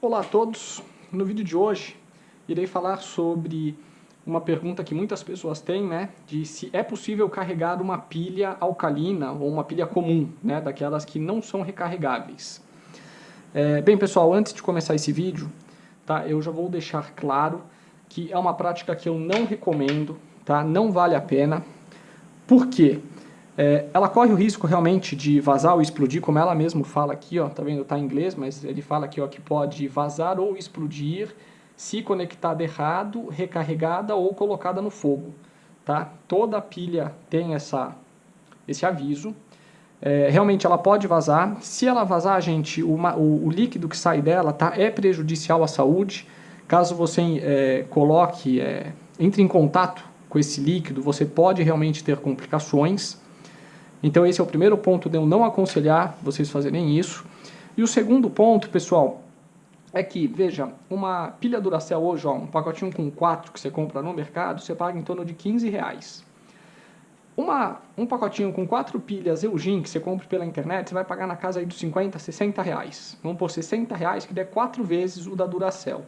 Olá a todos! No vídeo de hoje irei falar sobre uma pergunta que muitas pessoas têm, né, de se é possível carregar uma pilha alcalina ou uma pilha comum, né, daquelas que não são recarregáveis. É, bem pessoal, antes de começar esse vídeo, tá, eu já vou deixar claro que é uma prática que eu não recomendo, tá, não vale a pena. Por quê? É, ela corre o risco realmente de vazar ou explodir, como ela mesma fala aqui, ó, tá vendo? Tá em inglês, mas ele fala aqui ó, que pode vazar ou explodir se conectada errado, recarregada ou colocada no fogo. Tá? Toda pilha tem essa, esse aviso. É, realmente ela pode vazar. Se ela vazar, gente, o, o, o, líquido que sai dela tá, é prejudicial à saúde. Caso você é, coloque, é, entre em contato com esse líquido, você pode realmente ter complicações. Então esse é o primeiro ponto de eu não aconselhar vocês fazerem isso. E o segundo ponto, pessoal, é que, veja, uma pilha Duracell hoje, ó, um pacotinho com 4 que você compra no mercado, você paga em torno de 15 reais. Uma, um pacotinho com 4 pilhas Eugene que você compra pela internet, você vai pagar na casa aí dos 50, 60 reais. Vamos por 60 reais, que der 4 vezes o da Duracell.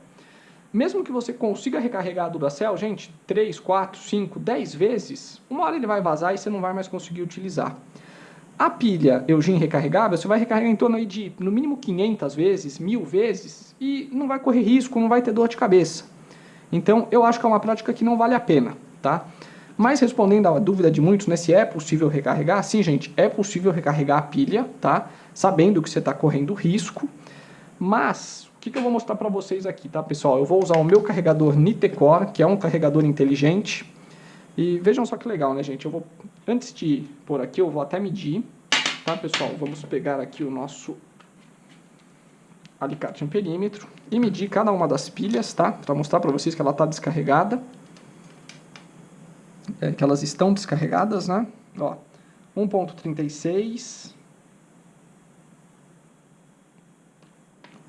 Mesmo que você consiga recarregar a Duracell, gente, 3, 4, 5, 10 vezes, uma hora ele vai vazar e você não vai mais conseguir utilizar. A pilha Eugene recarregável, você vai recarregar em torno de, no mínimo, 500 vezes, 1000 vezes, e não vai correr risco, não vai ter dor de cabeça. Então, eu acho que é uma prática que não vale a pena, tá? Mas respondendo à dúvida de muitos, né, se é possível recarregar, sim, gente, é possível recarregar a pilha, tá? Sabendo que você está correndo risco, mas que, que eu vou mostrar para vocês aqui, tá, pessoal? Eu vou usar o meu carregador Nitecore, que é um carregador inteligente. E vejam só que legal, né, gente? Eu vou, antes de pôr aqui, eu vou até medir, tá, pessoal? Vamos pegar aqui o nosso alicate amperímetro e medir cada uma das pilhas, tá? Para mostrar para vocês que ela está descarregada. É, que elas estão descarregadas, né? Ó, 1.36...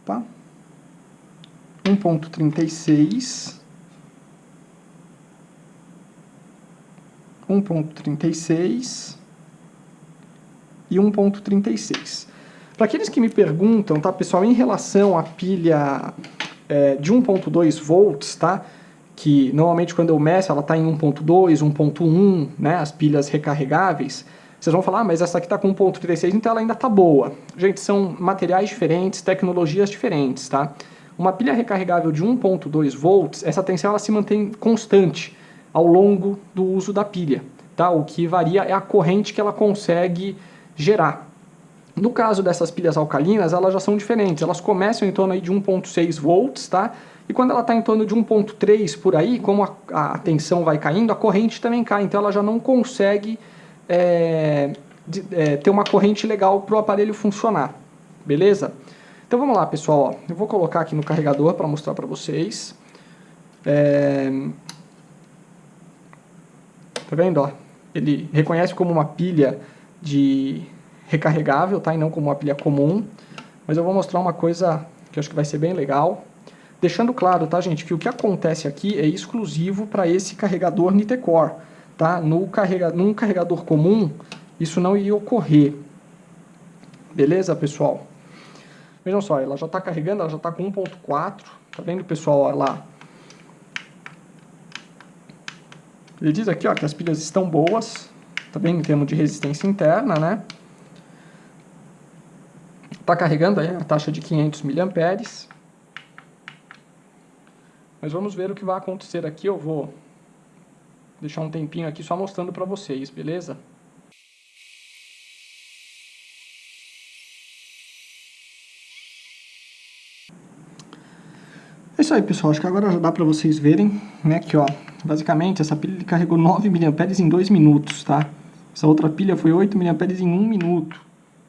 Opa... 1.36, 1.36 e 1.36. Para aqueles que me perguntam, tá, pessoal, em relação à pilha é, de 1.2 volts, tá, que normalmente quando eu meço ela está em 1.2, 1.1, né, as pilhas recarregáveis, vocês vão falar, ah, mas essa aqui está com 1.36, então ela ainda está boa. Gente, são materiais diferentes, tecnologias diferentes, tá? Uma pilha recarregável de 1.2 volts, essa tensão ela se mantém constante ao longo do uso da pilha. Tá? O que varia é a corrente que ela consegue gerar. No caso dessas pilhas alcalinas, elas já são diferentes. Elas começam em torno aí de 1.6 volts, tá? E quando ela está em torno de 1.3 por aí, como a, a, tensão vai caindo, a corrente também cai. Então ela já não consegue é, de, é, ter uma corrente legal para o aparelho funcionar. Beleza? Então vamos lá, pessoal. Ó. Eu vou colocar aqui no carregador para mostrar para vocês. É... Tá vendo? Ó? Ele reconhece como uma pilha de recarregável, tá? E não como uma pilha comum. Mas eu vou mostrar uma coisa que eu acho que vai ser bem legal. Deixando claro, tá, gente, que o que acontece aqui é exclusivo para esse carregador Nitecore, tá? No carrega... Num carregador comum, isso não iria ocorrer. Beleza, pessoal? Vejam só, ela já está carregando, ela já está com 1.4. Tá vendo, pessoal? Olha lá. Ele diz aqui ó, que as pilhas estão boas. Tá vendo? Em termos de resistência interna, né? Está carregando aí a taxa de 500 mA. Mas vamos ver o que vai acontecer aqui. Eu vou deixar um tempinho aqui só mostrando para vocês, beleza? Isso aí, pessoal. Acho que agora já dá pra vocês verem, né, ó, basicamente essa pilha carregou 9 mAh em 2 minutos, tá? Essa outra pilha foi 8 mAh em 1 minuto.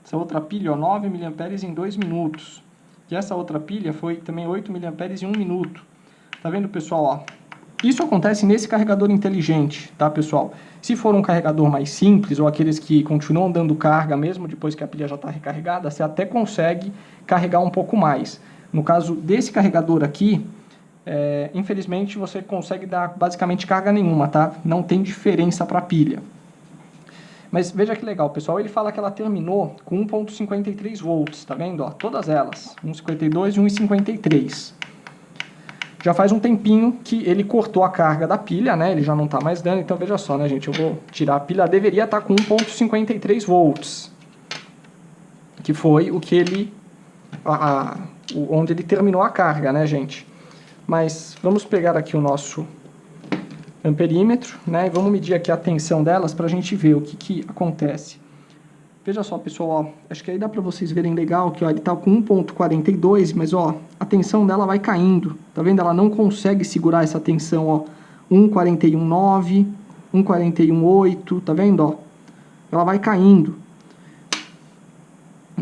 Essa outra pilha, ó, 9 mAh em 2 minutos. E essa outra pilha foi também 8 mAh em 1 minuto. Tá vendo, pessoal, ó? Isso acontece nesse carregador inteligente, tá, pessoal? Se for um carregador mais simples, ou aqueles que continuam dando carga mesmo depois que a pilha já está recarregada, você até consegue carregar um pouco mais. No caso desse carregador aqui, é, infelizmente você consegue dar basicamente carga nenhuma, tá? Não tem diferença para pilha. Mas veja que legal, pessoal, ele fala que ela terminou com 1.53 volts, tá vendo? Ó, todas elas, 1.52 e 1.53. Já faz um tempinho que ele cortou a carga da pilha, né? Ele já não está mais dando, então veja só, né, gente? Eu vou tirar a pilha, deveria estar tá com 1.53 volts. Que foi o que ele... A, a, onde ele terminou a carga, né, gente? Mas vamos pegar aqui o nosso amperímetro, né? E vamos medir aqui a tensão delas para a gente ver o que, que acontece. Veja só, pessoal, ó, acho que aí dá para vocês verem legal que ó, ele está com 1.42, mas ó, a tensão dela vai caindo. Tá vendo? Ela não consegue segurar essa tensão, ó. 1.41.9, 1.41.8, tá vendo, ó? Ela vai caindo.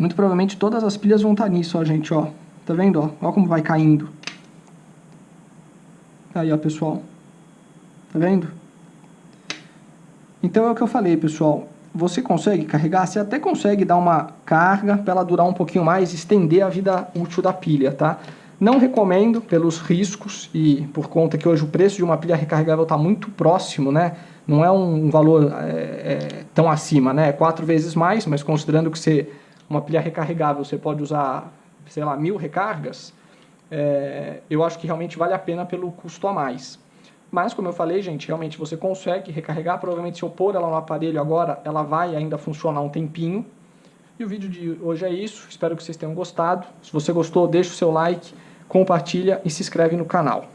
Muito provavelmente todas as pilhas vão estar tá nisso, ó, gente, ó. Tá vendo, ó? Ó como vai caindo. Aí, ó, pessoal. Tá vendo? Então é o que eu falei, pessoal. Você consegue carregar, você até consegue dar uma carga para ela durar um pouquinho mais, estender a vida útil da pilha, tá? Não recomendo pelos riscos e por conta que hoje o preço de uma pilha recarregável está muito próximo, né? Não é um valor é, é, tão acima, né? É quatro vezes mais, mas considerando que você, uma pilha recarregável você pode usar, sei lá, mil recargas, é, eu acho que realmente vale a pena pelo custo a mais. Mas, como eu falei, gente, realmente você consegue recarregar. Provavelmente, se eu pôr ela no aparelho agora, ela vai ainda funcionar um tempinho. E o vídeo de hoje é isso. Espero que vocês tenham gostado. Se você gostou, deixa o seu like, compartilha e se inscreve no canal.